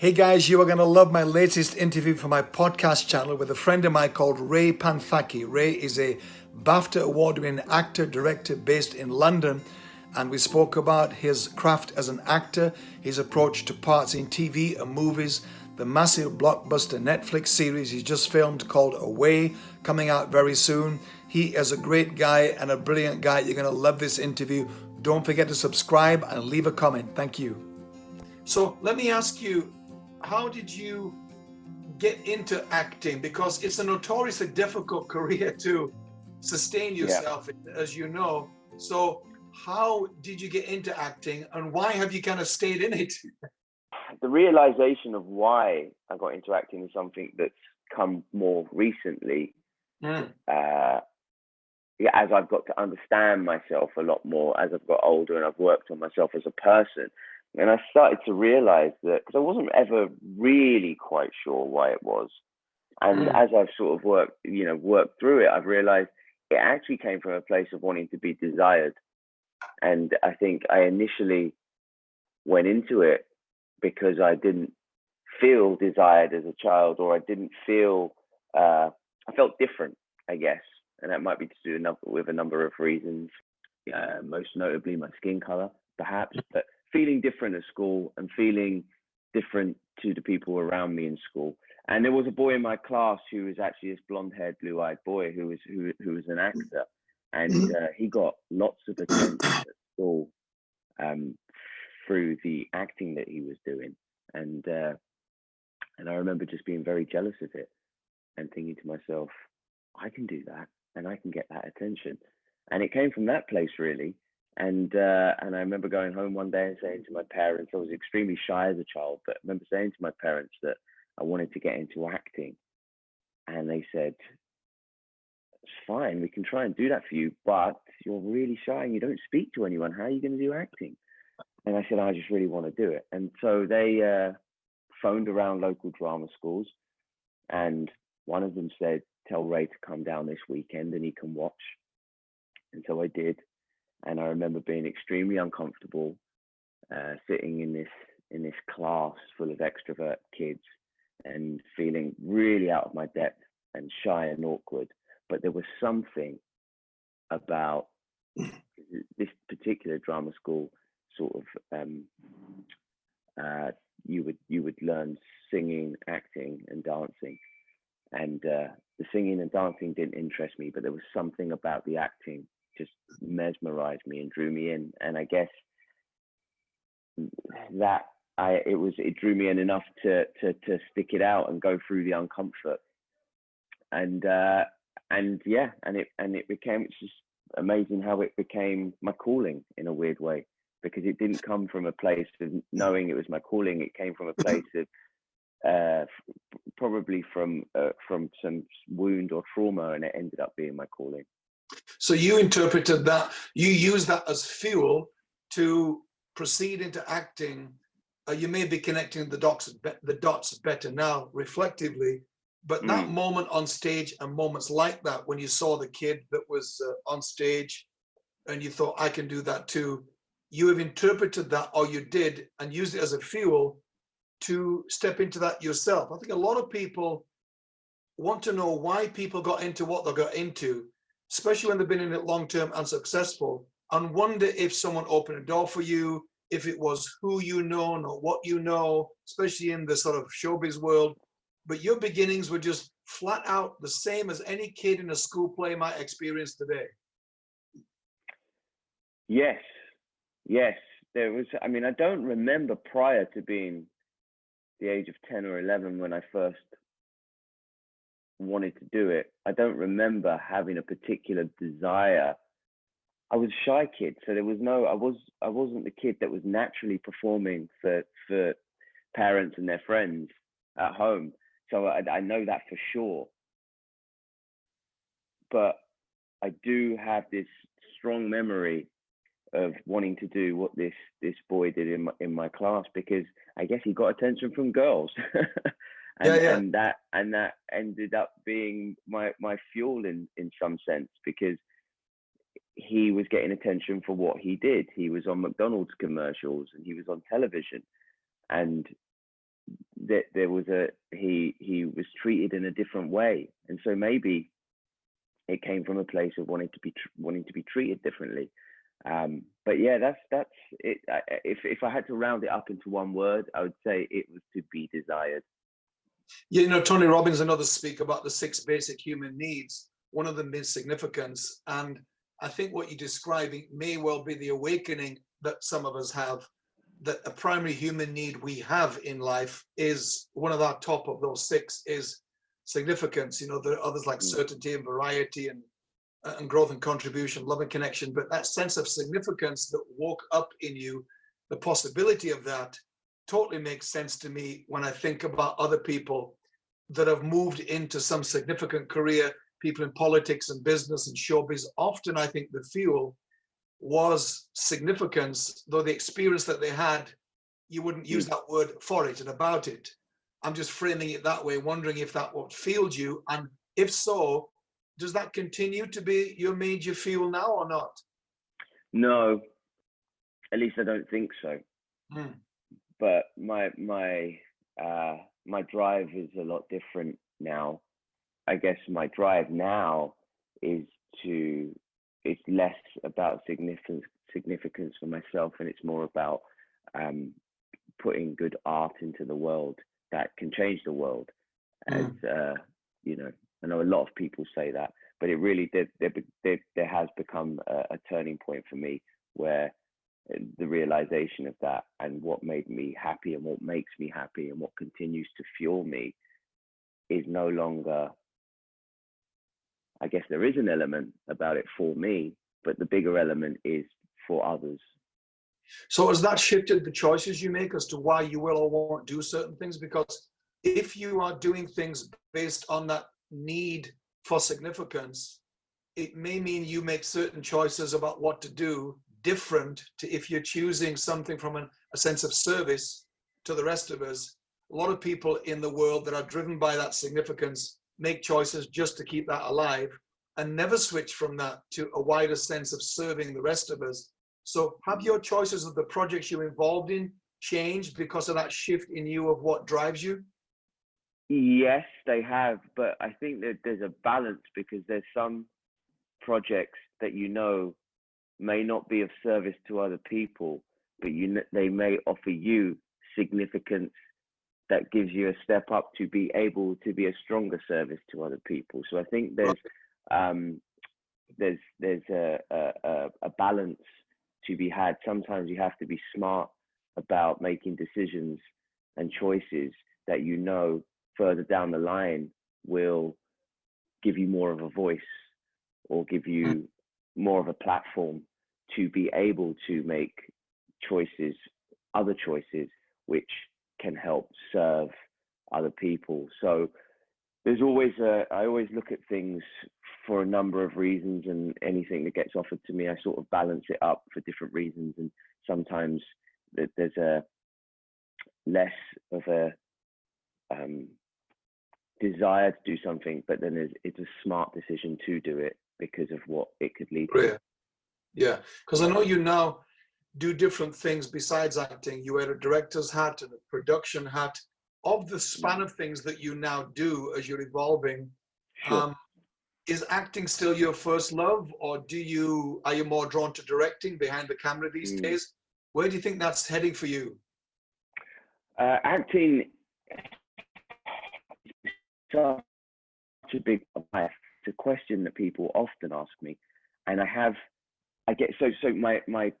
Hey guys, you are going to love my latest interview for my podcast channel with a friend of mine called Ray Panthaki. Ray is a BAFTA award winning actor, director based in London, and we spoke about his craft as an actor, his approach to parts in TV and movies, the massive blockbuster Netflix series he just filmed called Away, coming out very soon. He is a great guy and a brilliant guy. You're going to love this interview. Don't forget to subscribe and leave a comment. Thank you. So let me ask you how did you get into acting? Because it's a notoriously difficult career to sustain yourself, yeah. as you know. So, how did you get into acting, and why have you kind of stayed in it? The realization of why I got into acting is something that's come more recently. Mm. Uh, yeah, as I've got to understand myself a lot more as I've got older and I've worked on myself as a person. And I started to realize that because I wasn't ever really quite sure why it was. And mm. as I've sort of worked, you know, worked through it, I've realized it actually came from a place of wanting to be desired. And I think I initially went into it because I didn't feel desired as a child, or I didn't feel, uh, I felt different, I guess. And that might be to do with a number of reasons, uh, most notably my skin color, perhaps. But feeling different at school and feeling different to the people around me in school. And there was a boy in my class who was actually this blonde-haired, blue-eyed boy who was who who was an actor, and mm-hmm. uh, he got lots of attention at school um, through the acting that he was doing. And uh, and I remember just being very jealous of it and thinking to myself, I can do that and I can get that attention. And it came from that place really. And uh, and I remember going home one day and saying to my parents, I was extremely shy as a child, but I remember saying to my parents that I wanted to get into acting. And they said, It's fine, we can try and do that for you, but you're really shy and you don't speak to anyone. How are you going to do acting? And I said, I just really want to do it. And so they uh, phoned around local drama schools, and one of them said, Tell Ray to come down this weekend and he can watch. And so I did and I remember being extremely uncomfortable, uh, sitting in this in this class full of extrovert kids, and feeling really out of my depth and shy and awkward. But there was something about this particular drama school sort of um, uh, you would you would learn singing, acting, and dancing, and uh, the singing and dancing didn't interest me, but there was something about the acting just mesmerized me and drew me in. And I guess that I it was it drew me in enough to to to stick it out and go through the uncomfort. And uh and yeah, and it and it became it's just amazing how it became my calling in a weird way because it didn't come from a place of knowing it was my calling. It came from a place of uh, probably from uh, from some wound or trauma, and it ended up being my calling. So you interpreted that, you use that as fuel to proceed into acting. Uh, you may be connecting the dots, the dots better now, reflectively, but that mm. moment on stage and moments like that, when you saw the kid that was uh, on stage and you thought, I can do that too, you have interpreted that, or you did, and used it as a fuel to step into that yourself. I think a lot of people want to know why people got into what they got into especially when they've been in it long term and successful, and wonder if someone opened a door for you, if it was who you know, not what you know, especially in the sort of showbiz world. But your beginnings were just flat out the same as any kid in a school play might experience today. Yes, yes. There was, I mean, I don't remember prior to being the age of 10 or 11 when I first wanted to do it. I don't remember having a particular desire. I was a shy kid, so there was no. I was. I wasn't the kid that was naturally performing for for parents and their friends at home. So I, I know that for sure. But I do have this strong memory of wanting to do what this this boy did in my, in my class because I guess he got attention from girls. and, yeah, yeah. and that and that ended up being my my fuel in in some sense because he was getting attention for what he did he was on mcdonald's commercials and he was on television and that there was a he he was treated in a different way, and so maybe it came from a place of wanting to be wanting to be treated differently. Um, but yeah, that's that's it. I, if if I had to round it up into one word, I would say it was to be desired. You know, Tony Robbins and others speak about the six basic human needs. One of them is significance, and I think what you're describing may well be the awakening that some of us have. That a primary human need we have in life is one of our top of those six is significance. You know, there are others like mm. certainty and variety and and growth and contribution, love and connection, but that sense of significance that woke up in you, the possibility of that totally makes sense to me when I think about other people that have moved into some significant career, people in politics and business and showbiz. Often I think the fuel was significance, though the experience that they had, you wouldn't use that word for it and about it. I'm just framing it that way, wondering if that what fueled you. And if so, does that continue to be your major fuel now or not? No, at least I don't think so. Hmm. But my my uh, my drive is a lot different now. I guess my drive now is to it's less about significance significance for myself and it's more about um, putting good art into the world that can change the world. As mm. uh, you know, I know a lot of people say that, but it really did. There, there, there has become a, a turning point for me where the realization of that and what made me happy and what makes me happy and what continues to fuel me is no longer I guess there is an element about it for me, but the bigger element is for others. So has that shifted the choices you make as to why you will or won't do certain things? Because if you are doing things based on that need for significance, it may mean you make certain choices about what to do different to if you're choosing something from an, a sense of service to the rest of us. A lot of people in the world that are driven by that significance make choices just to keep that alive and never switch from that to a wider sense of serving the rest of us. So have your choices of the projects you're involved in changed because of that shift in you of what drives you? Yes, they have, but I think that there's a balance because there's some projects that you know may not be of service to other people, but you they may offer you significance that gives you a step up to be able to be a stronger service to other people. So I think there's um, there's there's a, a, a balance to be had. Sometimes you have to be smart about making decisions and choices that you know further down the line will give you more of a voice or give you mm. more of a platform to be able to make choices, other choices, which can help serve other people. So there's always a, I always look at things for a number of reasons and anything that gets offered to me, I sort of balance it up for different reasons. And sometimes there's a less of a um, desire to do something, but then it's, it's a smart decision to do it because of what it could lead to. Yeah. Because I know you now do different things besides acting. You wear a director's hat and a production hat. Of the span of things that you now do as you're evolving, sure. um, is acting still your first love, or do you are you more drawn to directing behind the camera these mm. days? Where do you think that's heading for you? Uh, acting such a big life. It's a question that people often ask me, and I have, I get so so my my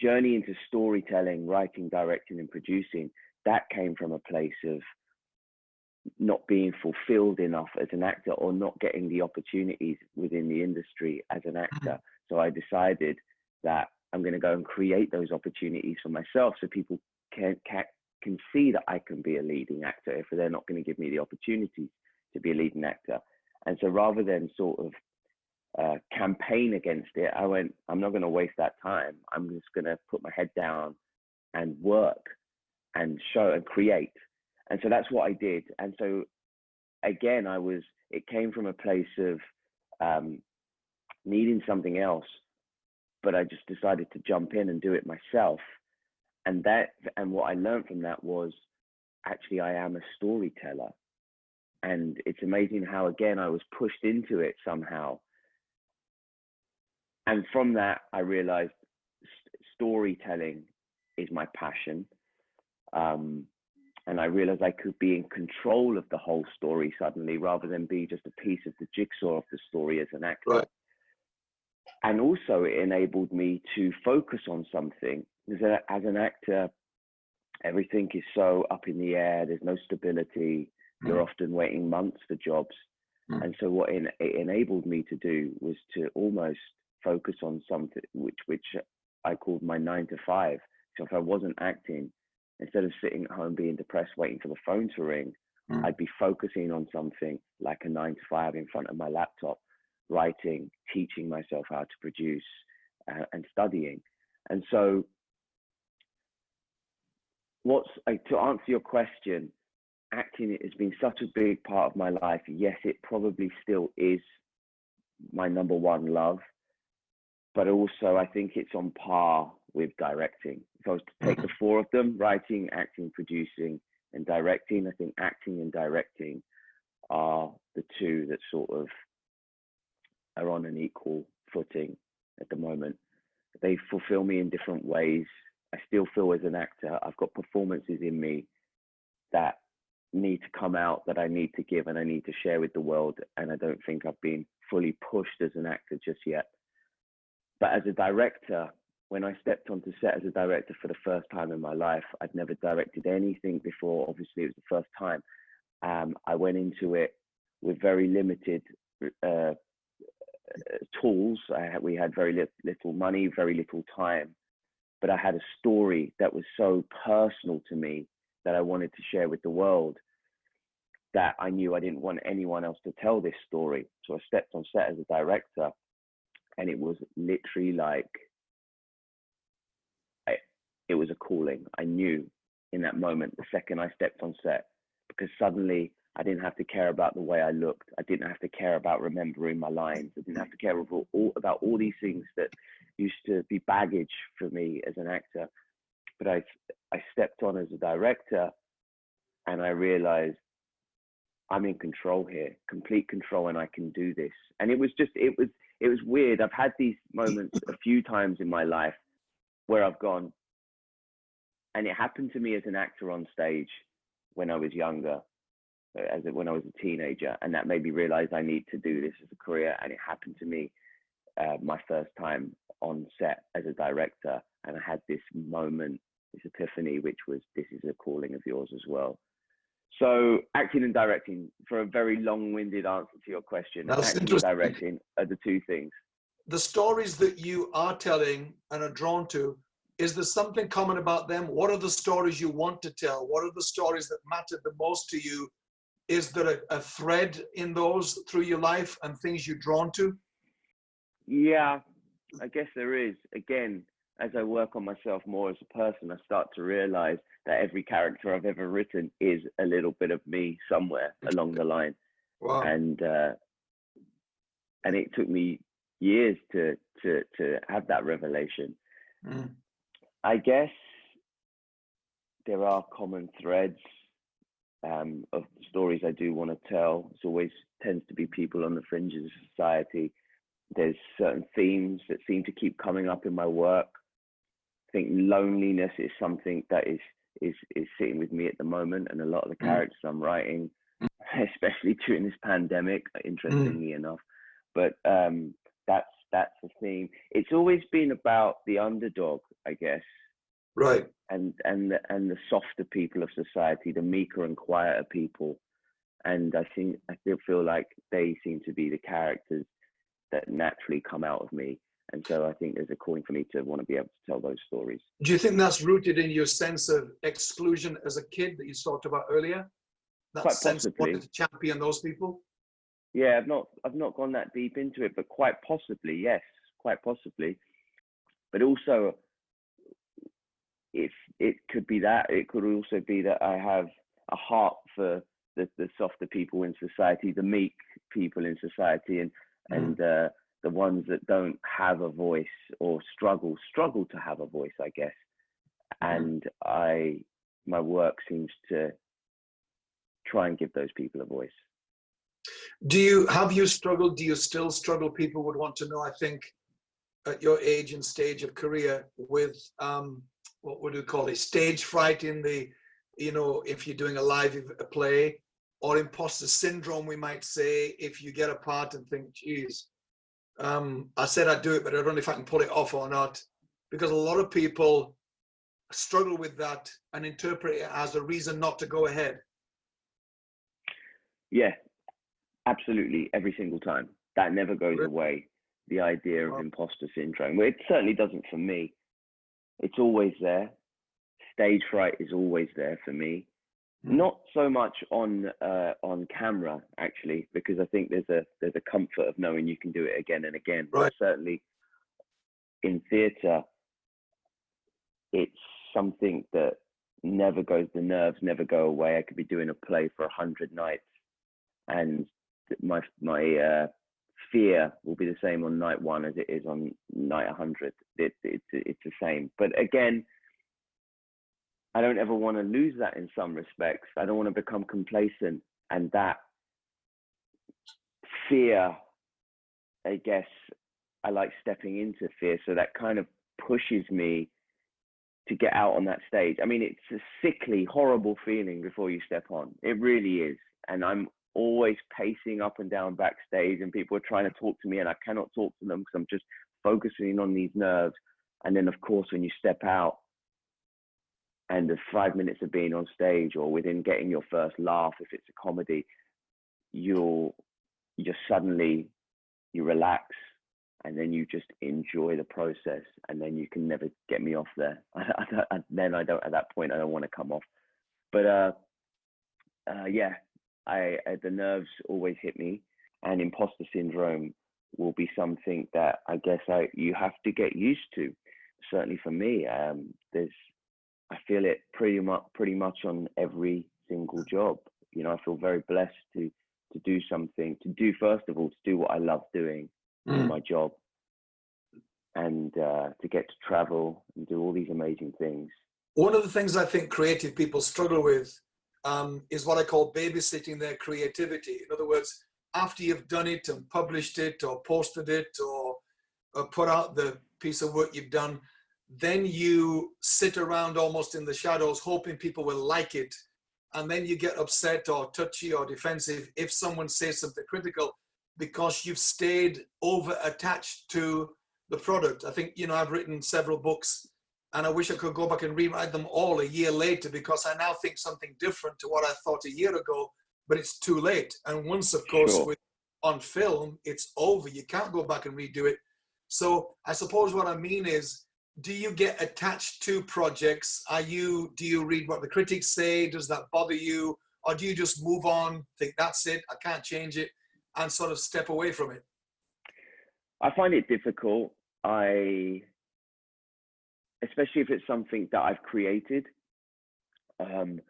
journey into storytelling, writing, directing, and producing that came from a place of not being fulfilled enough as an actor or not getting the opportunities within the industry as an mm-hmm. actor. So I decided that I'm going to go and create those opportunities for myself so people can, can can see that I can be a leading actor if they're not going to give me the opportunity to be a leading actor. And so rather than sort of uh, campaign against it, I went, I'm not going to waste that time. I'm just going to put my head down and work and show and create. And so that's what I did. And so again, I was, it came from a place of um, needing something else, but I just decided to jump in and do it myself and that and what I learned from that was actually I am a storyteller. And it's amazing how, again, I was pushed into it somehow. And from that, I realized st- storytelling is my passion. Um, and I realized I could be in control of the whole story suddenly rather than be just a piece of the jigsaw of the story as an actor. Right. And also, it enabled me to focus on something. Because as an actor, everything is so up in the air, there's no stability, you're Mm. often waiting months for jobs. Mm. And so, what it enabled me to do was to almost focus on something which, which I called my nine to five. So, if I wasn't acting, instead of sitting at home being depressed, waiting for the phone to ring, Mm. I'd be focusing on something like a nine to five in front of my laptop, writing, teaching myself how to produce, uh, and studying. And so, what's uh, to answer your question, acting has been such a big part of my life. Yes, it probably still is my number one love, but also I think it's on par with directing. If I was to take the mm-hmm. four of them writing, acting, producing, and directing I think acting and directing are the two that sort of are on an equal footing at the moment. They fulfill me in different ways. I still feel as an actor, I've got performances in me that need to come out, that I need to give, and I need to share with the world. And I don't think I've been fully pushed as an actor just yet. But as a director, when I stepped onto set as a director for the first time in my life, I'd never directed anything before. Obviously, it was the first time. Um, I went into it with very limited uh, tools. Had, we had very li- little money, very little time, but I had a story that was so personal to me that I wanted to share with the world that I knew I didn't want anyone else to tell this story. So I stepped on set as a director, and it was literally like I, it was a calling. I knew in that moment, the second I stepped on set, because suddenly I didn't have to care about the way I looked. I didn't have to care about remembering my lines. I didn't have to care about all, about all these things that used to be baggage for me as an actor. But I, I stepped on as a director and I realized I'm in control here, complete control, and I can do this. And it was just, it was, it was weird. I've had these moments a few times in my life where I've gone, and it happened to me as an actor on stage when I was younger, as it, when I was a teenager, and that made me realize I need to do this as a career. And it happened to me uh, my first time on set as a director, and I had this moment, this epiphany, which was this is a calling of yours as well. So acting and directing, for a very long-winded answer to your question, That's acting and directing are the two things. The stories that you are telling and are drawn to, is there something common about them? What are the stories you want to tell? What are the stories that matter the most to you? Is there a, a thread in those through your life and things you're drawn to? Yeah, I guess there is. Again, as I work on myself more as a person, I start to realize that every character I've ever written is a little bit of me somewhere along the line. Wow. And uh, and it took me years to to to have that revelation. Mm. I guess there are common threads um, of stories I do want to tell. It's always tends to be people on the fringes of society. There's certain themes that seem to keep coming up in my work. I think loneliness is something that is is is sitting with me at the moment, and a lot of the Mm. characters I'm writing, especially during this pandemic, interestingly enough. But um, that's that's the theme. It's always been about the underdog, I guess, Right. and and the, and the softer people of society, the meeker and quieter people. And I think I still feel like they seem to be the characters that naturally come out of me. And so I think there's a calling for me to want to be able to tell those stories. Do you think that's rooted in your sense of exclusion as a kid that you talked about earlier? That Quite sense of possibly. wanting to champion those people? Yeah, I've not I've not gone that deep into it, but quite possibly, yes, quite possibly. But also, if it could be that, it could also be that I have a heart for the, the softer people in society, the meek people in society, and Mm. and uh, the ones that don't have a voice or struggle struggle to have a voice, I guess. Mhm. And I, my work seems to try and give those people a voice. Do you have you struggled? Do you still struggle? People would want to know. I think at your age and stage of career with um, what would you call it? Stage fright in the, you know, if you're doing a live a play, or imposter syndrome, we might say, if you get a part and think, geez, um, I said I'd do it, but I don't know if I can pull it off or not. Because a lot of people struggle with that and interpret it as a reason not to go ahead. Yeah, absolutely. Every single time. That never goes Really? away. The idea of Wow. imposter syndrome. Well, it certainly doesn't for me. It's always there. Stage fright is always there for me. Not so much on uh, on camera actually, because I think there's a there's a comfort of knowing you can do it again and again. Right. But certainly in theatre, it's something that never goes. The nerves never go away. I could be doing a play for a hundred nights, and my my uh, fear will be the same on night one as it is on night 100 it, it's it's the same but again i don't ever want to lose that in some respects. I don't want to become complacent and that fear i guess i like stepping into fear. So that kind of pushes me to get out on that stage. I mean it's a sickly horrible feeling before you step on. It really is. And i'm always pacing up and down backstage and people are trying to talk to me and I cannot talk to them because I'm just focusing on these nerves. And then of course when you step out and the five minutes of being on stage or within getting your first laugh, if it's a comedy, you'll you just suddenly you relax and then you just enjoy the process and then you can never get me off there. Then I don't at that point I don't want to come off. But uh, uh yeah, I, I the nerves always hit me, and imposter syndrome will be something that I guess I you have to get used to. Certainly for me, um, there's I feel it pretty much pretty much on every single job. You know, I feel very blessed to to do something to do first of all to do what I love doing, Mm. my job, and uh, to get to travel and do all these amazing things. One of the things I think creative people struggle with um, is what I call babysitting their creativity. In other words, after you've done it and published it or posted it or, or put out the piece of work you've done, then you sit around almost in the shadows hoping people will like it. And then you get upset or touchy or defensive if someone says something critical because you've stayed over attached to the product. I think, you know, I've written several books and I wish I could go back and rewrite them all a year later because I now think something different to what I thought a year ago, but it's too late. And once, of course, Sure. with on film, it's over. You can't go back and redo it. So I suppose what I mean is, do you get attached to projects? Are you do you read what the critics say? Does that bother you? Or do you just move on, think that's it, I can't change it, and sort of step away from it? I find it difficult. I, especially if it's something that I've created, um,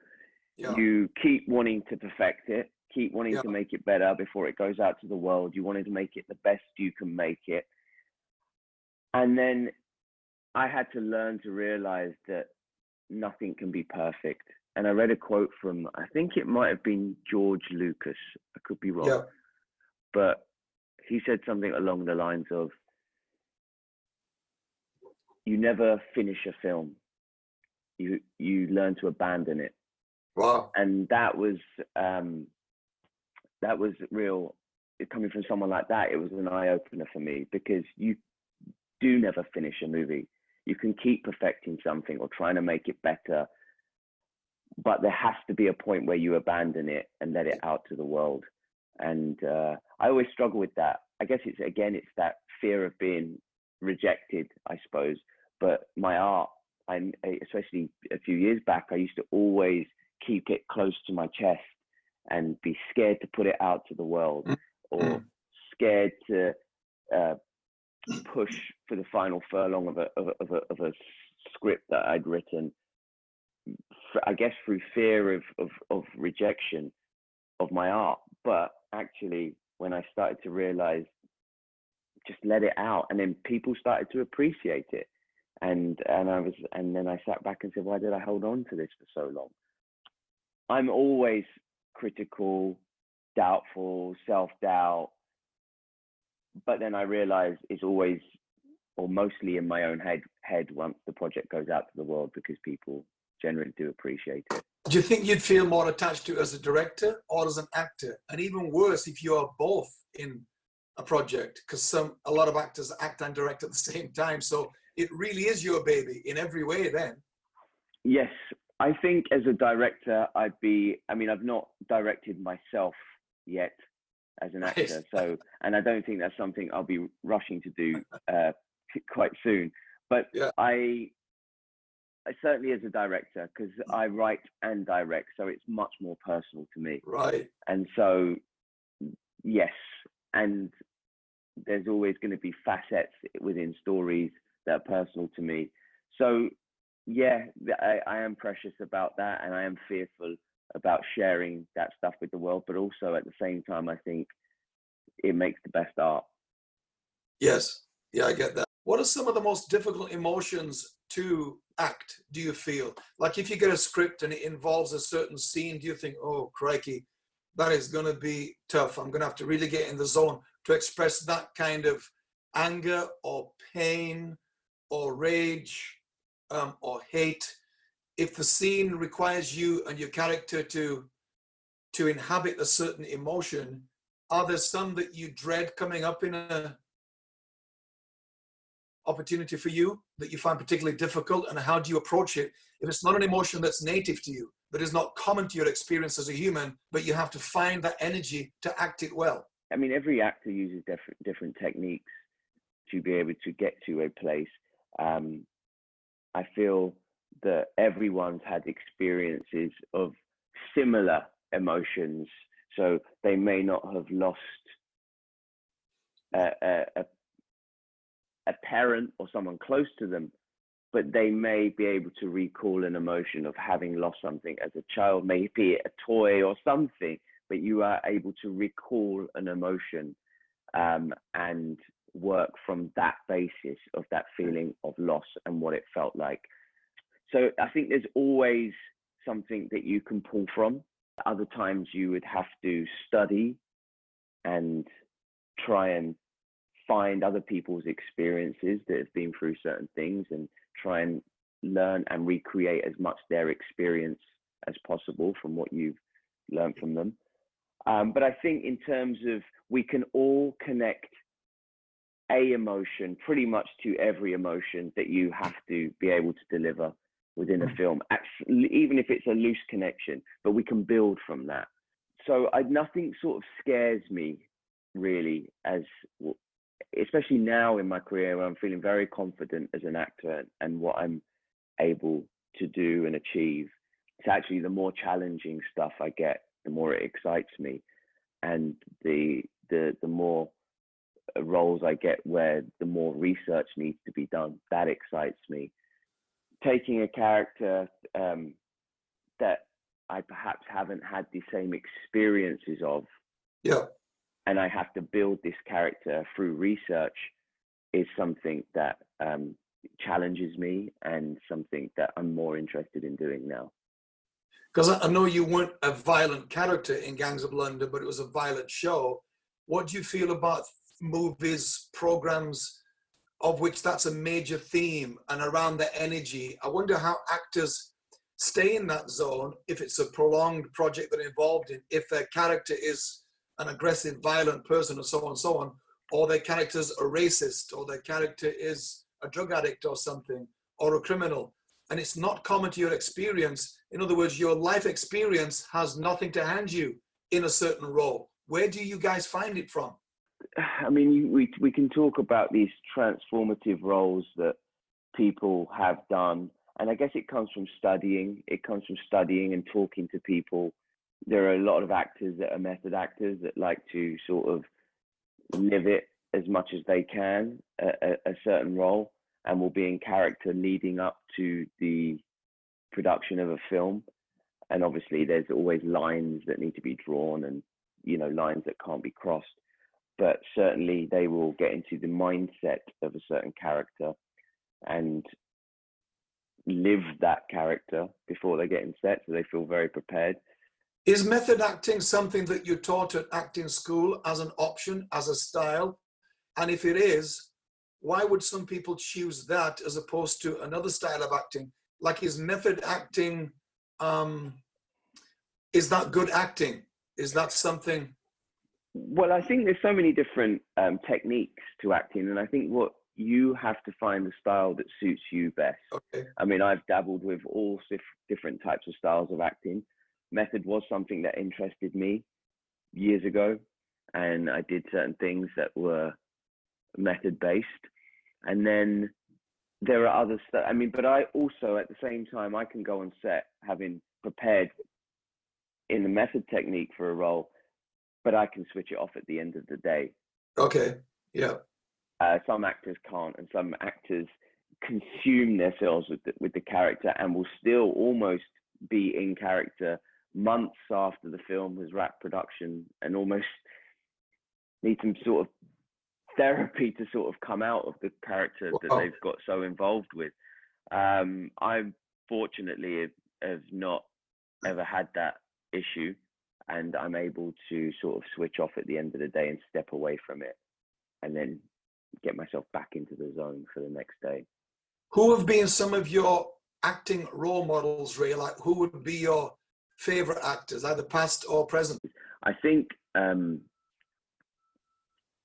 Yeah. you keep wanting to perfect it, keep wanting Yeah. to make it better before it goes out to the world. You wanted to make it the best you can make it. And then I had to learn to realize that nothing can be perfect. And I read a quote from, I think it might have been George Lucas. I could be wrong Yeah. but he said something along the lines of you never finish a film you you learn to abandon it Wow. and that was um that was real coming from someone like that it was an eye opener for me because you do never finish a movie you can keep perfecting something or trying to make it better but there has to be a point where you abandon it and let it out to the world and uh, i always struggle with that i guess it's again it's that fear of being rejected i suppose but my art I, especially a few years back i used to always keep it close to my chest and be scared to put it out to the world Mm. or Mm. scared to uh, push for the final furlong of a, of a, of a, of a script that I'd written, I guess through fear of, of, of rejection of my art. But actually, when I started to realize, just let it out, and then people started to appreciate it. And and I was and then I sat back and said, why did I hold on to this for so long? I'm always critical, doubtful, self doubt. But then I realize it's always or mostly in my own head head once the project goes out to the world because people generally do appreciate it. Do you think you'd feel more attached to it as a director or as an actor? And even worse if you are both in a project, because some a lot of actors act and direct at the same time. So it really is your baby in every way then. Yes. I think as a director, I'd be I mean, I've not directed myself yet as an actor. So, and I don't think that's something I'll be rushing to do uh, quite soon. But yeah. I, I certainly as a director, because I write and direct, so it's much more personal to me. Right. And so, yes, and there's always going to be facets within stories that are personal to me. So, yeah, I, I am precious about that, and I am fearful about sharing that stuff with the world, but also at the same time, I think it makes the best art. Yes, yeah, I get that. What are some of the most difficult emotions to act, do you feel? Like if you get a script and it involves a certain scene, do you think, oh, crikey, that is going to be tough. I'm going to have to really get in the zone to express that kind of anger or pain or rage um, or hate if the scene requires you and your character to to inhabit a certain emotion, are there some that you dread coming up in a opportunity for you that you find particularly difficult and how do you approach it? If it's not an emotion that's native to you that is not common to your experience as a human but you have to find that energy to act it well. I mean every actor uses different different techniques to be able to get to a place. Um, i feel that everyone's had experiences of similar emotions. So they may not have lost a, a, a parent or someone close to them, but they may be able to recall an emotion of having lost something as a child, maybe a toy or something, but you are able to recall an emotion um, and work from that basis of that feeling of loss and what it felt like. So I think there's always something that you can pull from. Other times you would have to study and try and find other people's experiences that have been through certain things and try and learn and recreate as much their experience as possible from what you've learned from them. Um, but I think in terms of we can all connect a emotion pretty much to every emotion that you have to be able to deliver within a hmm. film, even if it's a loose connection, but we can build from that. So I, nothing sort of scares me really as especially now in my career where I'm feeling very confident as an actor and what I'm able to do and achieve. It's actually the more challenging stuff I get, the more it excites me, and the the the more roles I get where the more research needs to be done. That excites me taking a character um, that I perhaps haven't had the same experiences of. Yeah. And I have to build this character through research is something that um, challenges me and something that I'm more interested in doing now. Because I know you weren't a violent character in Gangs of London, but it was a violent show. What do you feel about movies, programs of which that's a major theme and around the energy. I wonder how actors stay in that zone if it's a prolonged project they're involved in, if their character is an aggressive, violent person or so on and so on, or their character's a racist, or their character is a drug addict or something, or a criminal. And it's not common to your experience. In other words, your life experience has nothing to hand you in a certain role. Where do you guys find it from? I mean, we we can talk about these transformative roles that people have done, and I guess it comes from studying. It comes from studying and talking to people. There are a lot of actors that are method actors that like to sort of live it as much as they can a, a, a certain role, and will be in character leading up to the production of a film. And obviously, there's always lines that need to be drawn, and you know lines that can't be crossed but certainly they will get into the mindset of a certain character and live that character before they get in set so they feel very prepared Is method acting something that you taught at acting school as an option, as a style? And if it is, why would some people choose that as opposed to another style of acting? Like is method acting, um, is that good acting? Is that something? Well, I think there's so many different um, techniques to acting, and I think what you have to find the style that suits you best. Okay. I mean, I've dabbled with all different types of styles of acting. Method was something that interested me years ago, and I did certain things that were method based. And then there are others that, I mean, but I also, at the same time, I can go on set having prepared in the method technique for a role, but I can switch it off at the end of the day. Okay. Yeah. Uh, some actors can't, and some actors consume themselves with the, with the character and will still almost be in character months after the film has wrapped production and almost need some sort of therapy to sort of come out of the character wow. that they've got so involved with. Um, I fortunately have, have not ever had that issue and I'm able to sort of switch off at the end of the day and step away from it and then get myself back into the zone for the next day. Who have been some of your acting role models, Ray? Like, who would be your favorite actors, either past or present? I think um,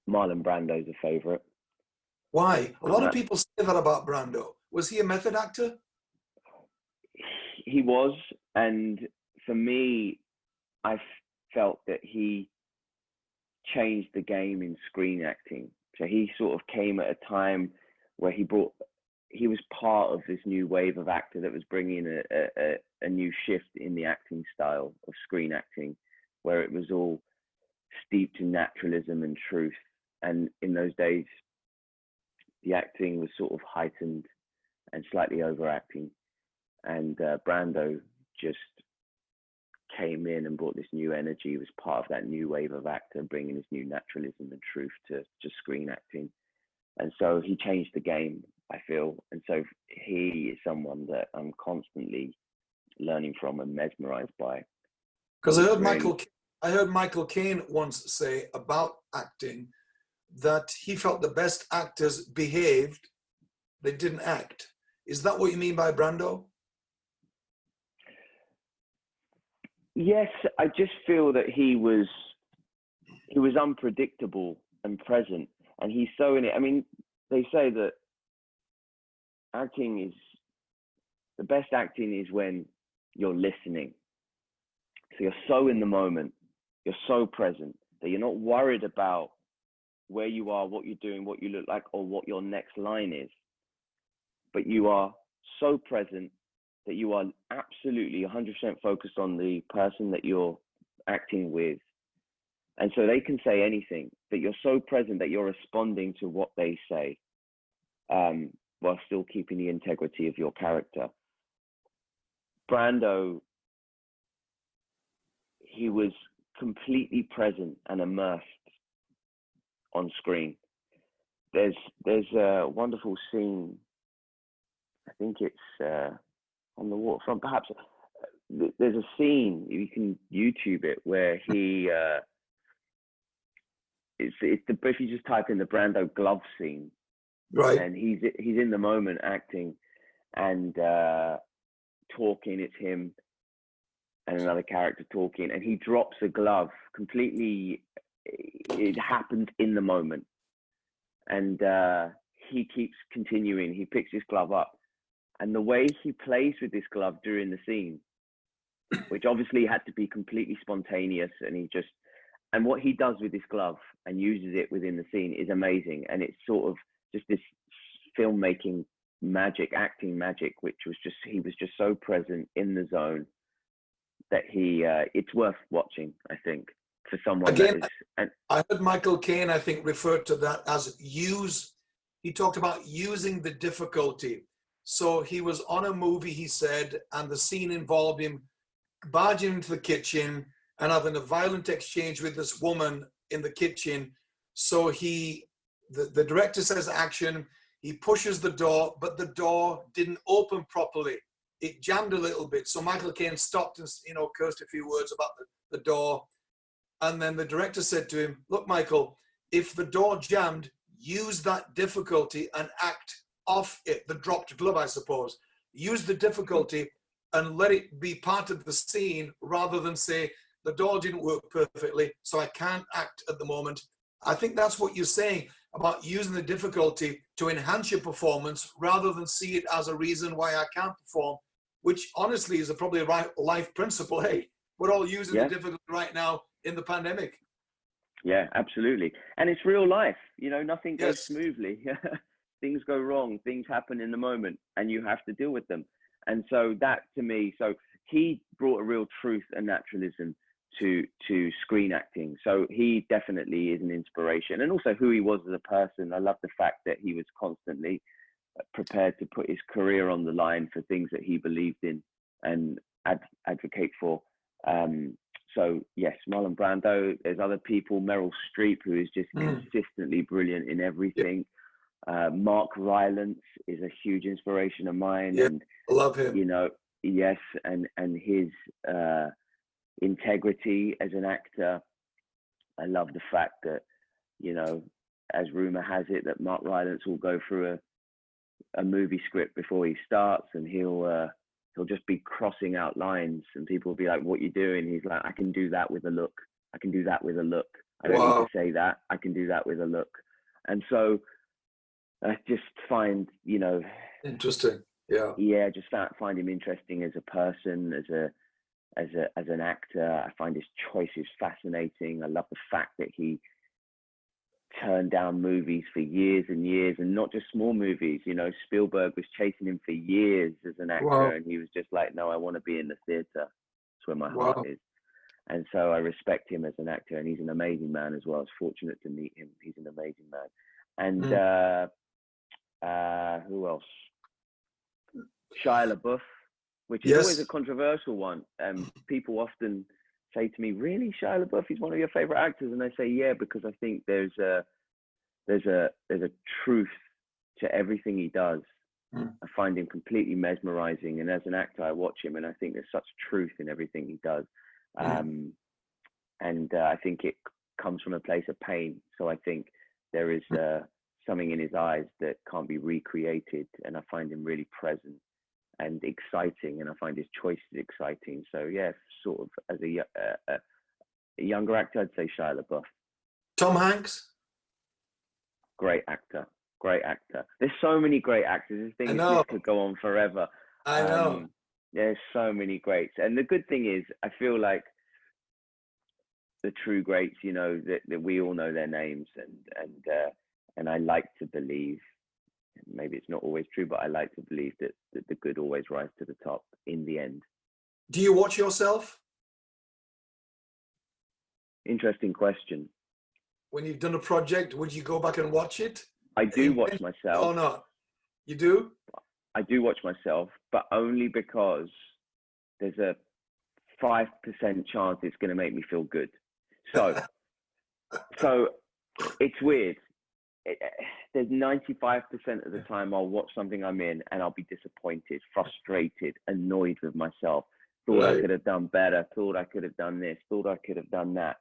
Marlon Brando's a favorite. Why? A lot of people say that about Brando. Was he a method actor? He was, and for me, I felt that he changed the game in screen acting. So he sort of came at a time where he brought, he was part of this new wave of actor that was bringing a, a, a new shift in the acting style of screen acting, where it was all steeped in naturalism and truth. And in those days, the acting was sort of heightened and slightly overacting. And uh, Brando just came in and brought this new energy, was part of that new wave of actor, bringing this new naturalism and truth to, to screen acting. And so he changed the game, I feel. And so he is someone that I'm constantly learning from and mesmerized by. Because I heard. Michael, I heard Michael Caine once say about acting that he felt the best actors behaved, they didn't act. Is that what you mean by Brando? Yes, I just feel that he was he was unpredictable and present, and he's so in it. I mean, they say that acting is the best acting is when you're listening. So you're so in the moment, you're so present that you're not worried about where you are, what you're doing, what you look like, or what your next line is. But you are so present that you are absolutely 100% focused on the person that you're acting with. And so they can say anything, but you're so present that you're responding to what they say um, while still keeping the integrity of your character. Brando, he was completely present and immersed on screen. There's there's a wonderful scene. I think it's uh, on the waterfront. Perhaps uh, there's a scene you can YouTube it where he uh, it's it's the if you just type in the Brando glove scene, right? And he's he's in the moment acting and uh, talking. It's him and another character talking, and he drops a glove completely. It happens in the moment, and uh, he keeps continuing. He picks his glove up and the way he plays with this glove during the scene, which obviously had to be completely spontaneous, and he just and what he does with this glove and uses it within the scene is amazing, and it's sort of just this filmmaking magic, acting magic, which was just he was just so present in the zone that he uh, it's worth watching. I think for someone Again, that is, and, I heard Michael Caine, I think, referred to that as use. He talked about using the difficulty so he was on a movie, he said, and the scene involved him barging into the kitchen and having a violent exchange with this woman in the kitchen. So he, the, the director says action, he pushes the door, but the door didn't open properly. it jammed a little bit. So Michael Caine stopped and you know cursed a few words about the, the door, and then the director said to him, "Look, Michael, if the door jammed, use that difficulty and act off it. The dropped glove, I suppose. Use the difficulty and let it be part of the scene rather than say the door didn't work perfectly, so I can't act at the moment. I think that's what you're saying about using the difficulty to enhance your performance rather than see it as a reason why I can't perform, which honestly is a probably a right life principle. Hey, we're all using yeah. the difficulty right now in the pandemic. Yeah, absolutely. And it's real life. You know, nothing goes yes. smoothly. things go wrong, things happen in the moment, and you have to deal with them. And so that to me, so he brought a real truth and naturalism to to screen acting. So he definitely is an inspiration, and also who he was as a person. I love the fact that he was constantly uh, prepared to put his career on the line for things that he believed in and ad- advocate for. Um, so yes, Marlon Brando. There's other people, Meryl Streep, who is just mm. consistently brilliant in everything. Uh, Mark Rylance is a huge inspiration of mine, yeah, and I love him. You know, yes, and and his uh, integrity as an actor. I love the fact that, you know, as rumor has it, that Mark Rylance will go through a a movie script before he starts, and he'll uh, he'll just be crossing out lines, and people will be like, "What you doing?" He's like, "I can do that with a look. I can do that with a look. I don't wow. need to say that. I can do that with a look." And so I just find, you know, interesting. Yeah. Yeah, just find him interesting as a person, as a as a as an actor. I find his choices fascinating. I love the fact that he turned down movies for years and years, and not just small movies. You know, Spielberg was chasing him for years as an actor, wow. and he was just like, "No, I want to be in the theater. That's where my wow. heart is." And so I respect him as an actor, and he's an amazing man as well. I was fortunate to meet him. He's an amazing man. And mm. uh, uh, who else? Shia LaBeouf which is yes. always a controversial one. Um, people often say to me, "Really, Shia LaBeouf is one of your favorite actors?" And I say, "Yeah, because I think there's a there's a there's a truth to everything he does. Mm. I find him completely mesmerizing, and as an actor, I watch him, and I think there's such truth in everything he does. Mm. Um, and uh, I think it comes from a place of pain. So I think there is uh, something in his eyes that can't be recreated, and I find him really present and exciting, and I find his choices exciting. So yeah, sort of as a, uh, a younger actor, I'd say Shia LaBeouf. Tom Hanks. Great actor, great actor. There's so many great actors. This thing this could go on forever. I know. Um, there's so many greats, and the good thing is, I feel like the true greats, you know, that, that we all know their names, and and uh, and I like to believe maybe it's not always true, but I like to believe that, that the good always rise to the top in the end. Do you watch yourself? Interesting question. When you've done a project, would you go back and watch it? I do watch myself. Oh no, you do? I do watch myself, but only because there's a five percent chance it's going to make me feel good. So, so it's weird. It, there's 95% of the time I'll watch something I'm in and I'll be disappointed, frustrated, annoyed with myself. Thought right. I could have done better, thought I could have done this, thought I could have done that.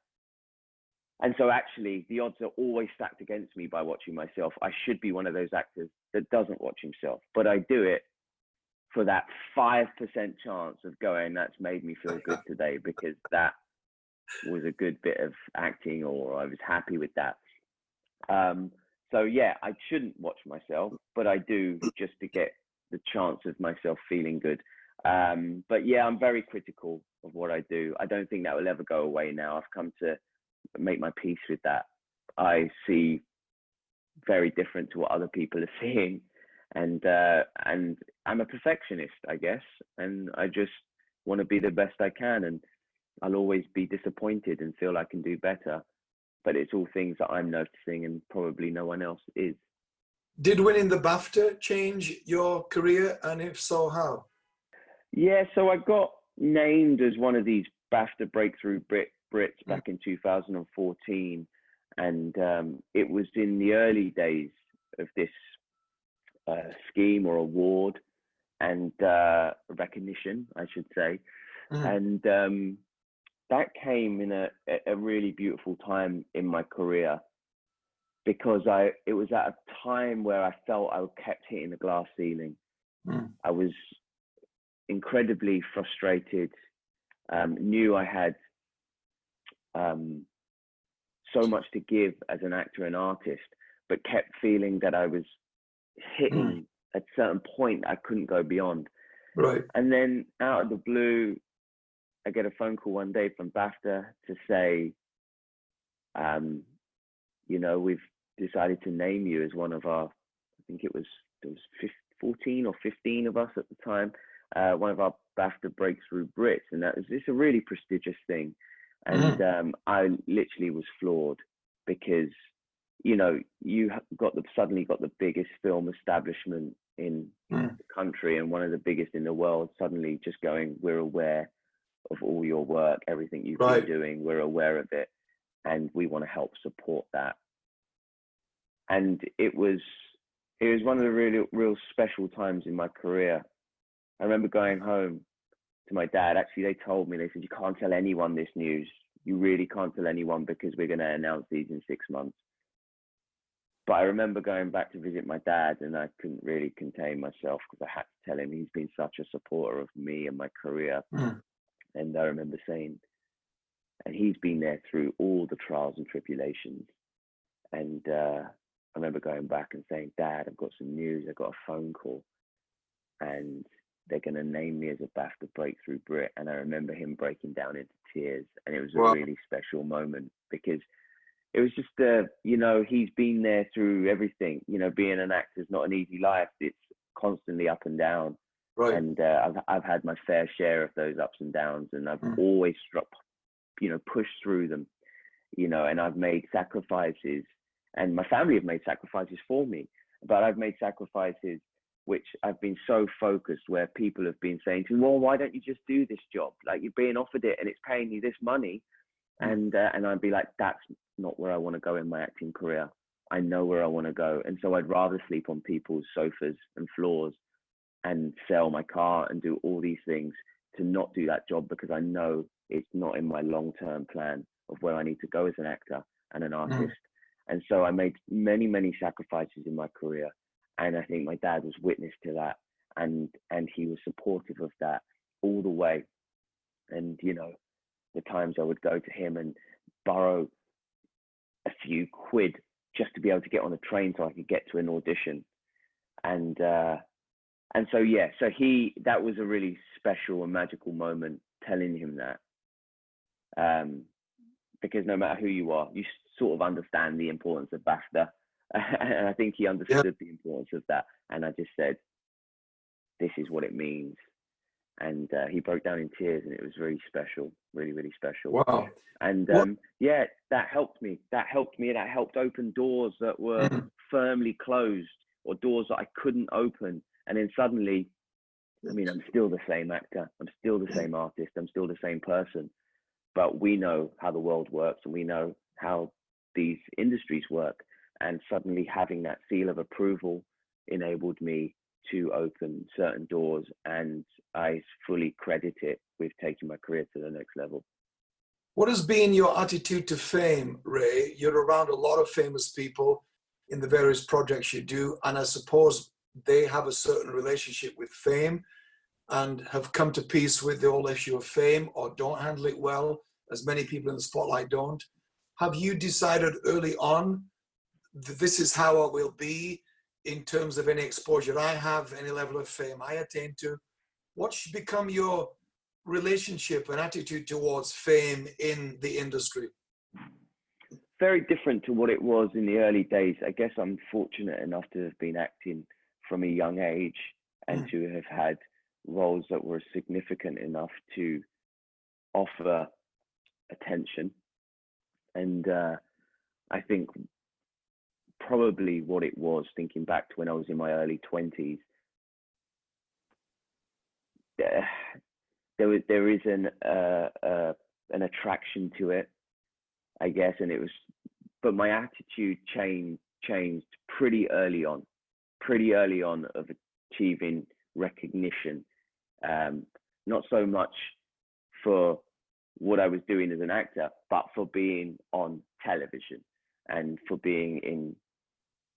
And so actually the odds are always stacked against me by watching myself. I should be one of those actors that doesn't watch himself, but I do it for that 5% chance of going, that's made me feel good today because that was a good bit of acting or I was happy with that. Um, so yeah, I shouldn't watch myself, but I do just to get the chance of myself feeling good. Um, but yeah, I'm very critical of what I do. I don't think that will ever go away now. I've come to make my peace with that. I see very different to what other people are seeing, and uh, and I'm a perfectionist, I guess, and I just want to be the best I can, and I'll always be disappointed and feel I can do better but it's all things that I'm noticing and probably no one else is. Did winning the BAFTA change your career, and if so, how? Yeah, so I got named as one of these BAFTA Breakthrough Brit Brits mm. back in 2014, and um, it was in the early days of this uh, scheme or award. and uh, recognition, I should say. Mm. And um, that came in a, a really beautiful time in my career because I it was at a time where I felt I kept hitting the glass ceiling. Mm. I was incredibly frustrated. Um, knew I had um, so much to give as an actor and artist, but kept feeling that I was hitting mm. at a certain point I couldn't go beyond. Right. And then out of the blue, I get a phone call one day from BAFTA to say, um, you know, we've decided to name you as one of our, I think it was, it was 14 or 15 of us at the time, uh, one of our BAFTA Breakthrough Brits. And that was just a really prestigious thing. And mm. um, I literally was floored because, you know, you got the suddenly got the biggest film establishment in mm. the country and one of the biggest in the world suddenly just going, we're aware of all your work, everything you've right. been doing, we're aware of it, and we want to help support that. And it was it was one of the really real special times in my career. I remember going home to my dad. Actually, they told me they said you can't tell anyone this news. You really can't tell anyone because we're going to announce these in six months. But I remember going back to visit my dad, and I couldn't really contain myself because I had to tell him he's been such a supporter of me and my career. Mm. And I remember saying, and he's been there through all the trials and tribulations. And uh, I remember going back and saying, Dad, I've got some news. I got a phone call, and they're going to name me as a BAFTA Breakthrough Brit. And I remember him breaking down into tears, and it was a really special moment because it was just, uh, you know, he's been there through everything. You know, being an actor is not an easy life. It's constantly up and down. Right. And uh, I've I've had my fair share of those ups and downs, and I've mm. always struck, you know, pushed through them, you know, and I've made sacrifices, and my family have made sacrifices for me, but I've made sacrifices which I've been so focused where people have been saying to me, well, why don't you just do this job? Like you're being offered it and it's paying you this money. Mm. And, uh, and I'd be like, that's not where I want to go in my acting career. I know where I want to go. And so I'd rather sleep on people's sofas and floors and sell my car and do all these things to not do that job because I know it's not in my long term plan of where I need to go as an actor and an mm. artist. Mm. And so I made many, many sacrifices in my career. And I think my dad was witness to that and and he was supportive of that all the way. And you know, the times I would go to him and borrow a few quid just to be able to get on a train so I could get to an audition. And uh and so yeah so he that was a really special and magical moment telling him that. Um because no matter who you are you sort of understand the importance of BAFTA and I think he understood yeah. the importance of that. And I just said this is what it means. And uh, he broke down in tears and it was very special really really special. Wow. And um, yeah that helped me. That helped me and that helped open doors that were mm. firmly closed or doors that I couldn't open and then suddenly i mean i'm still the same actor i'm still the same artist i'm still the same person. But we know how the world works and we know how these industries work. And suddenly having that seal of approval enabled me to open certain doors and i fully credit it with taking my career to the next level. What has been your attitude to fame ray? You're around a lot of famous people in the various projects you do and i suppose they have a certain relationship with fame and have come to peace with the whole issue of fame or don't handle it well, as many people in the spotlight don't. Have you decided early on that this is how I will be in terms of any exposure I have, any level of fame I attain to? What should become your relationship and attitude towards fame in the industry? Very different to what it was in the early days. I guess I'm fortunate enough to have been acting from a young age and mm. to have had roles that were significant enough to offer attention. And uh, I think probably what it was, thinking back to when I was in my early 20s, there was there is an uh, uh, an attraction to it, I guess, and it was, but my attitude changed changed pretty early on pretty early on of achieving recognition, um, not so much for what I was doing as an actor, but for being on television and for being in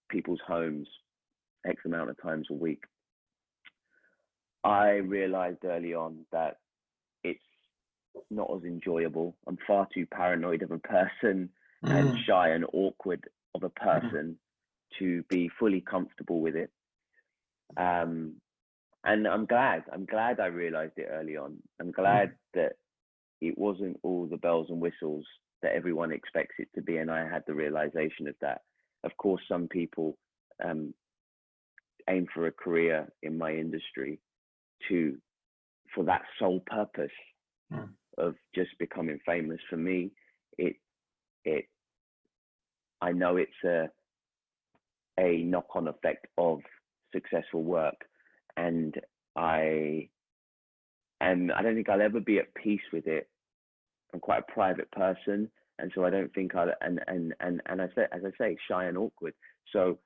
people's homes X amount of times a week. I realized early on that it's not as enjoyable. I'm far too paranoid of a person mm. and shy and awkward of a mm. person. To be fully comfortable with it. Um, and I'm glad. I'm glad I realized it early on. I'm glad mm. that it wasn't all the bells and whistles that everyone expects it to be, and I had the realization of that. Of course, some people um, aim for a career in my industry to for that sole purpose mm. of just becoming famous. For me, it it I know it's a a knock-on effect of successful work, and I and I don't think I'll ever be at peace with it. I'm quite a private person, and so I don't think I'll and and and and I say as I say shy and awkward. So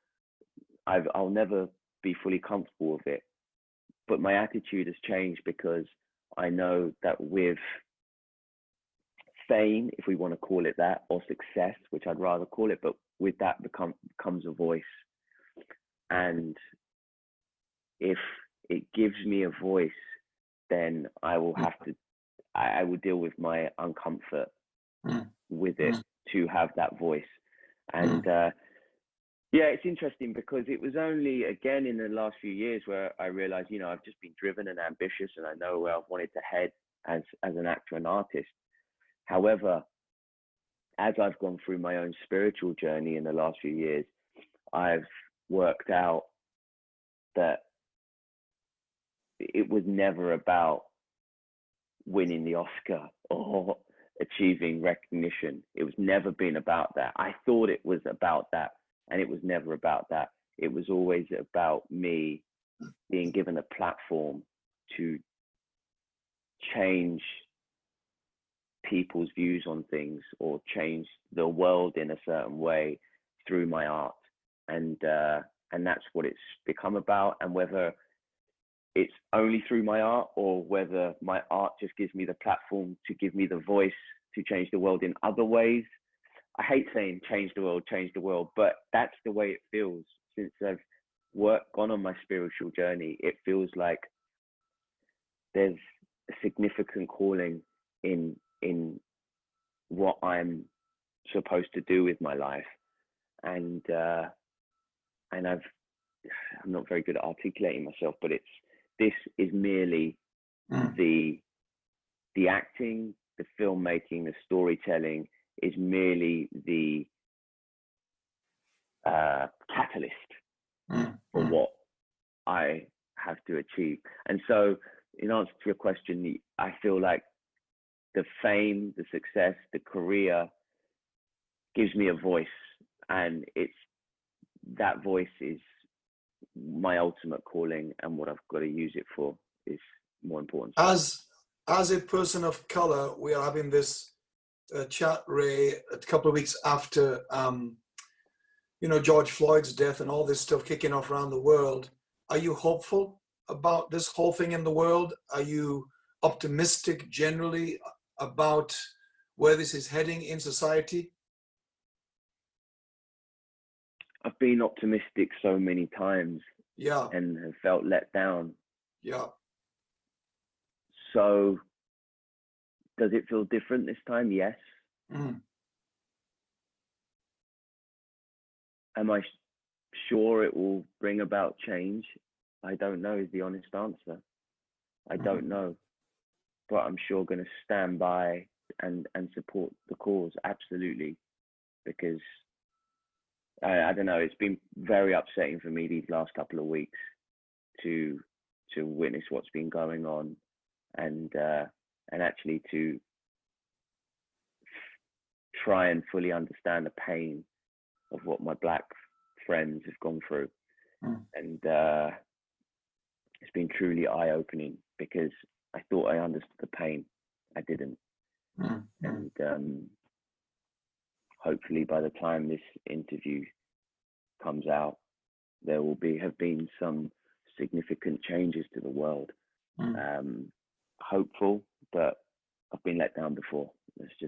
I've I'll never be fully comfortable with it. But my attitude has changed because I know that with fame, if we want to call it that, or success, which I'd rather call it, but with that become comes a voice. And if it gives me a voice, then I will have to I, I will deal with my uncomfort mm. with it mm. to have that voice. And mm. uh, yeah, it's interesting because it was only again in the last few years where I realized, you know, I've just been driven and ambitious and I know where I've wanted to head as as an actor and artist. However, as I've gone through my own spiritual journey in the last few years, I've worked out that it was never about winning the Oscar or achieving recognition. It was never been about that. I thought it was about that and it was never about that. It was always about me being given a platform to change people's views on things or change the world in a certain way through my art and uh, and that's what it's become about and whether it's only through my art or whether my art just gives me the platform to give me the voice to change the world in other ways I hate saying change the world, change the world, but that's the way it feels since I've worked gone on my spiritual journey. It feels like there's a significant calling in in what I'm supposed to do with my life, and uh, and I've I'm not very good at articulating myself, but it's this is merely mm. the the acting, the filmmaking, the storytelling is merely the uh, catalyst mm. for mm. what I have to achieve. And so, in answer to your question, I feel like the fame, the success, the career gives me a voice, and it's that voice is my ultimate calling, and what I've got to use it for is more important. As as a person of color, we are having this uh, chat, Ray, a couple of weeks after, um, you know, George Floyd's death and all this stuff kicking off around the world. Are you hopeful about this whole thing in the world? Are you optimistic generally about where this is heading in society? I've been optimistic so many times. Yeah. And have felt let down. Yeah. So does it feel different this time? Yes. Mm. Am I sure it will bring about change? I don't know is the honest answer. I mm. don't know. But I'm sure going to stand by and and support the cause absolutely because I, I don't know it's been very upsetting for me these last couple of weeks to to witness what's been going on and uh, and actually to try and fully understand the pain of what my black friends have gone through. Mm. And uh, it's been truly eye opening because I thought I understood the pain. I didn't. Mm. And um, hopefully by the time this interview comes out, there will be have been some significant changes to the world. Mm. Um, hopeful, but I've been let down before.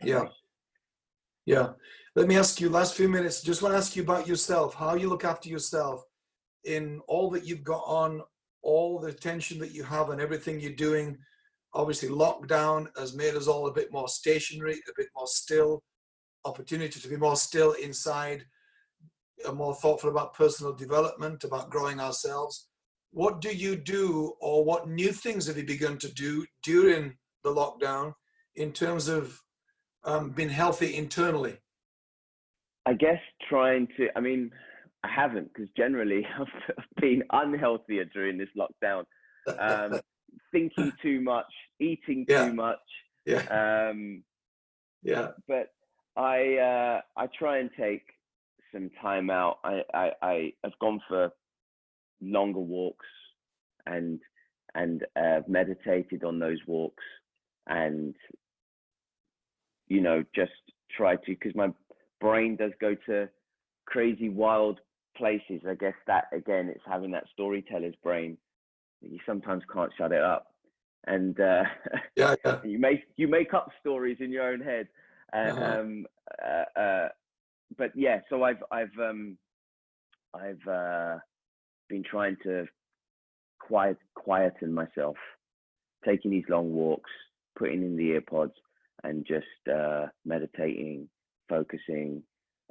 Yeah. Say. Yeah. Let me ask you last few minutes. Just want to ask you about yourself, how you look after yourself in all that you've got on, all the attention that you have and everything you're doing. Obviously, lockdown has made us all a bit more stationary, a bit more still, opportunity to be more still inside, more thoughtful about personal development, about growing ourselves. What do you do, or what new things have you begun to do during the lockdown in terms of um, being healthy internally? I guess trying to, I mean, I haven't because generally I've been unhealthier during this lockdown. Um, thinking too much, eating yeah. too much. Yeah. Um, yeah. But I uh, I try and take some time out. I, I, I have gone for longer walks and and uh, meditated on those walks and you know just try to because my brain does go to crazy wild places i guess that again it's having that storyteller's brain you sometimes can't shut it up and uh, yeah, yeah. you make you make up stories in your own head Uh-huh. um uh, uh, but yeah so i've i've um i've uh been trying to quiet quieten myself taking these long walks putting in the earpods and just uh meditating focusing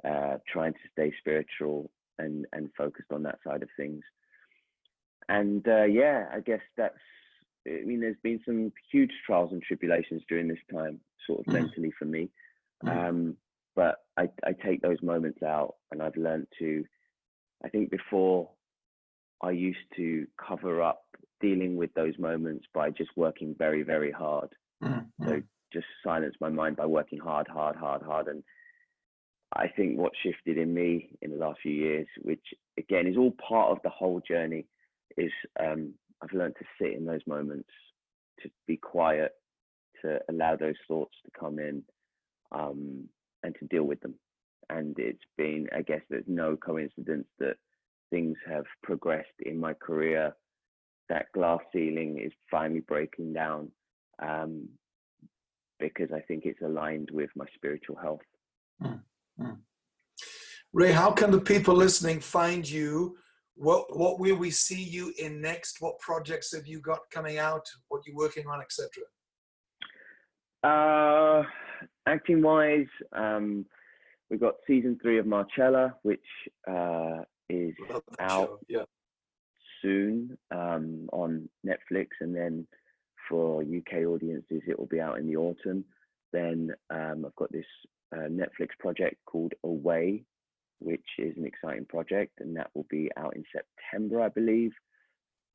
uh trying to stay spiritual and and focused on that side of things and uh yeah i guess that's i mean there's been some huge trials and tribulations during this time sort of Mhm. mentally for me Mhm. um but I, I take those moments out and I've learned to I think before I used to cover up dealing with those moments by just working very, very hard. Mhm. So just silence my mind by working hard, hard, hard, hard. And I think what shifted in me in the last few years, which again is all part of the whole journey, is um, I've learned to sit in those moments, to be quiet, to allow those thoughts to come in, um, and to deal with them. And it's been, I guess, there's no coincidence that things have progressed in my career. That glass ceiling is finally breaking down um, because I think it's aligned with my spiritual health. Ray, how can the people listening find you? What what will we see you in next? What projects have you got coming out? What you're working on, etc. Uh, acting wise, um, we've got season three of Marcella, which uh, is out. Yeah. soon um, on Netflix, and then for UK audiences, it will be out in the autumn. Then um, I've got this uh, Netflix project called Away, which is an exciting project, and that will be out in September, I believe.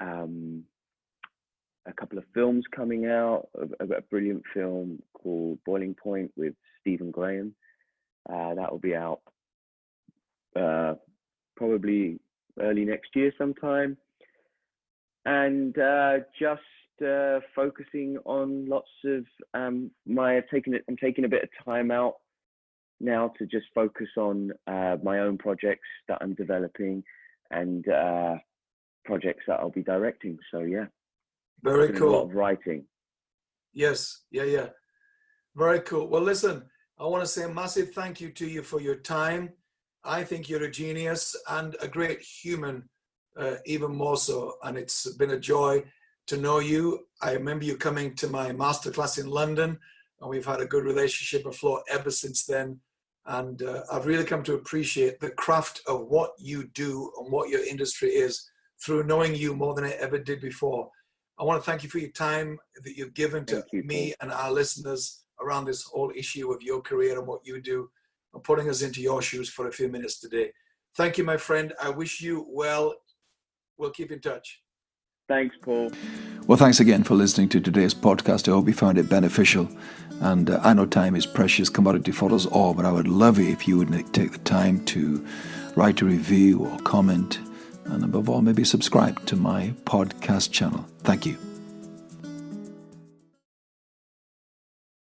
Um, a couple of films coming out, a, a brilliant film called Boiling Point with Stephen Graham. Uh, that will be out uh, probably early next year sometime. And uh, just uh, focusing on lots of um, my taking it. I'm taking a bit of time out now to just focus on uh, my own projects that I'm developing and uh, projects that I'll be directing. So yeah, Very doing a cool. lot of writing. Yes, yeah, yeah. Very cool. Well, listen, I want to say a massive thank you to you for your time. I think you're a genius and a great human, uh, even more so. And it's been a joy to know you. I remember you coming to my masterclass in London, and we've had a good relationship afloat ever since then. And uh, I've really come to appreciate the craft of what you do and what your industry is through knowing you more than I ever did before. I want to thank you for your time that you've given to you, me and our listeners around this whole issue of your career and what you do and putting us into your shoes for a few minutes today. Thank you, my friend. I wish you well. We'll keep in touch. Thanks, Paul. Well, thanks again for listening to today's podcast. I hope you found it beneficial. And uh, I know time is precious commodity for us all, but I would love it if you would take the time to write a review or comment, and above all, maybe subscribe to my podcast channel. Thank you.